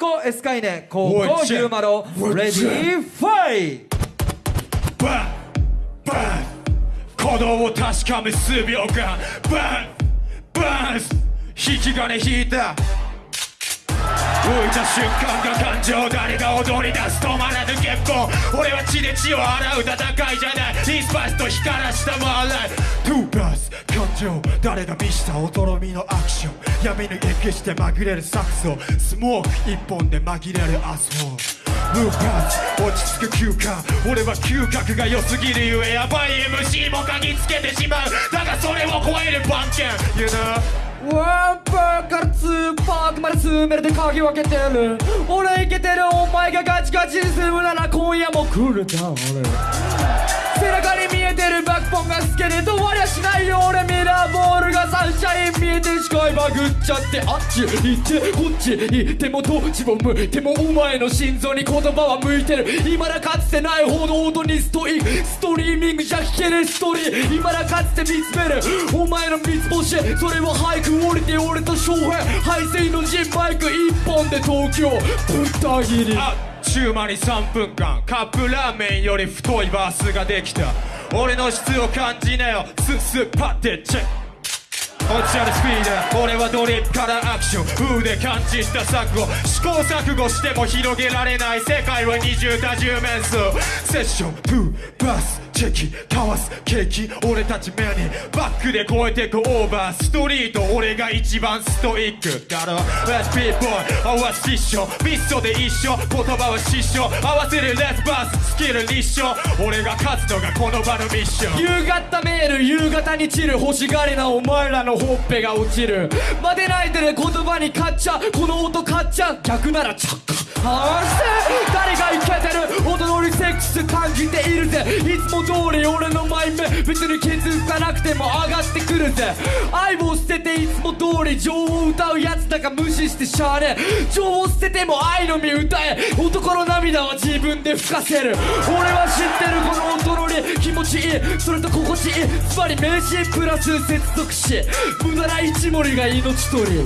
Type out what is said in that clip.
校エスカイネ高校おいチェゆうまろレディーファイバンバン鼓動を確かめ数秒間バンバン引き金引いた浮いた瞬間が感情誰が踊り出す。止まらぬ月光俺は血で血を洗う戦いじゃないインスパイスと光らしたマーライト情誰が見したおとろみのアクション。闇に消して紛れるサクソスモーク一本で紛れるアスフォー。ムーブパンチ落ち着く休暇。俺は嗅覚が良すぎるゆえやばい。MC も嗅ぎつけてしまう。だがそれを超える番犬 You know? ワンパーからツーパークまで進めるで鍵分けてる。俺イケてるお前がガチガチに進むなら今夜も来るだ俺背中に見えてるバックポンが透けて止まりゃしないよ俺ミラーボーシャイン見えて視界バグっちゃってあっち行ってこっち行ってもどっちも向いてもお前の心臓に言葉は向いてる今だかつてないほど音にストイストリーミングじゃ聞けねえストーリー今だかつて見つめるお前の三つ星それは俳句降りて俺と翔平排水の陣マイク一本で東京ぶった切りあっちゅう間に3分間。カップラーメンより太いバースができた。俺の質を感じなよ。スッスッパッてチェック。落ちちゃうスピード。俺はドリップからアクション。風で感知した錯誤試行錯誤しても広げられない。世界は二重多重面相。セッション。2バス。チェキかわすケーキ俺たち目にバックで超えてくオーバーストリート俺が一番ストイック。だろ Let's be boy 合わせ一緒ミストで一緒。言葉は失笑。合わせるレスバース。スキル立証俺が勝つのがこの場のミッション。夕方メール。夕方に散る欲しがりなお前らのほっぺが落ちる。待てないでね言葉に勝っちゃう。この音買っちゃう。逆ならチャッカはしてているぜ。いつも通り俺のマイメ別に気づかなくても上がってくるぜ。愛を捨てていつも通り情を歌うやつだか無視してしゃあねえ情を捨てても愛の実歌え。男の涙は自分で吹かせる。俺は知ってるこの音のり。気持ちいい。それと心地いい。つまり名詞プラス接続詞。無駄な一盛りが命取り。